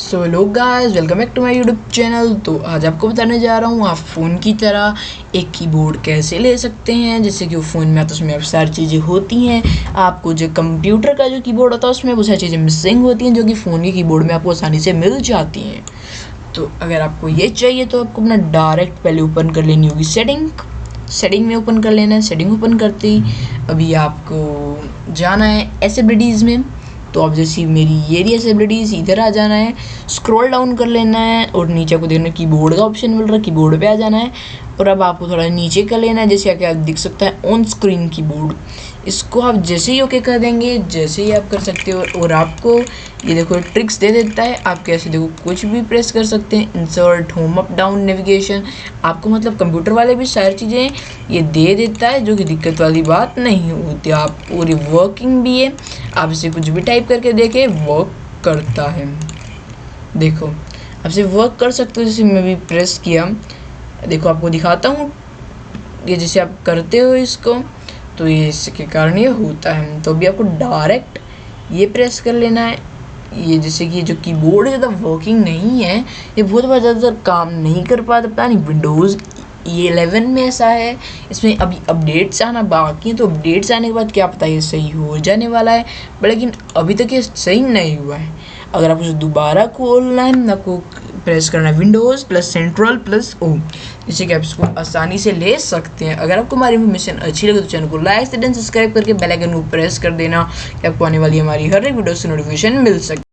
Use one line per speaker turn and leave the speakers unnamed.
So hello guys welcome back to my YouTube channel तो आज आपको बताने जा रहा हूँ, आप फ़ोन की तरह एक कीबोर्ड कैसे ले सकते हैं जैसे कि वो फ़ोन में आता है, उसमें अब सारी चीज़ें होती हैं। आपको जो कंप्यूटर का जो कीबोर्ड होता है, उसमें वो सारी चीज़ें मिसिंग होती हैं, जो कि फ़ोन के कीबोर्ड में आपको आसानी से मिल जाती हैं। तो अगर आपको ये चाहिए तो आपको अपना डायरेक्ट पहले ओपन कर लेनी होगी सेटिंग सेटिंग में ओपन कर लेना है सेटिंग ओपन करते ही अभी आपको जाना है एसेबिलिटीज़ में। तो अब जैसी मेरी ये रही एसेबिलिटीज़ इधर आ जाना है स्क्रॉल डाउन कर लेना है, और नीचे को देखना कीबोर्ड का ऑप्शन मिल रहा है कीबोर्ड पे आ जाना है, और अब आपको थोड़ा नीचे कर लेना है, जैसे आके आप दिख सकता है ऑन स्क्रीन कीबोर्ड इसको आप जैसे ही ओके कर देंगे, जैसे ही आप कर सकते हो, और आपको ये देखो ट्रिक्स दे देता है, आप कैसे देखो कुछ भी प्रेस कर सकते हैं insert home up down navigation आपको मतलब कंप्यूटर वाले भी सारी चीज़ें ये दे देता है, जो कि दिक्कत वाली बात नहीं होती। आप पूरी वर्किंग भी है आप इसे कुछ भी टाइप करके देखें वर्क करता है। देखो, आप इसे वर्क कर सकते हो, जैसे मैं भी प्रेस किया। देखो, आपको दिखाता हूँ ये जैसे आप करते हो इसको तो ये इसके कारण ये होता है। तो अभी आपको डायरेक्ट ये प्रेस कर लेना है। ये जैसे कि जो कीबोर्ड ज़्यादा वर्किंग नहीं है। ये बहुत बार ज़्यादातर काम नहीं कर पाता, पता नहीं विंडोज़ ये एलेवन में ऐसा है। इसमें अभी अपडेट्स आना बाकी हैं तो अपडेट्स आने के बाद क्या पता ये सही हो जाने वाला है। लेकिन अभी तक ये सही नहीं हुआ है। अगर आप उसे दोबारा खोलना है आपको प्रेस करना है Windows plus central plus O जिससे कि आप इसको आसानी से ले सकते हैं। अगर आपको हमारी इन्फॉर्मेशन अच्छी लगे तो चैनल को लाइक से सब्सक्राइब करके बेल आइकन को प्रेस कर देना कि आपको आने वाली हमारी हर एक वीडियो से नोटिफिकेशन मिल सके।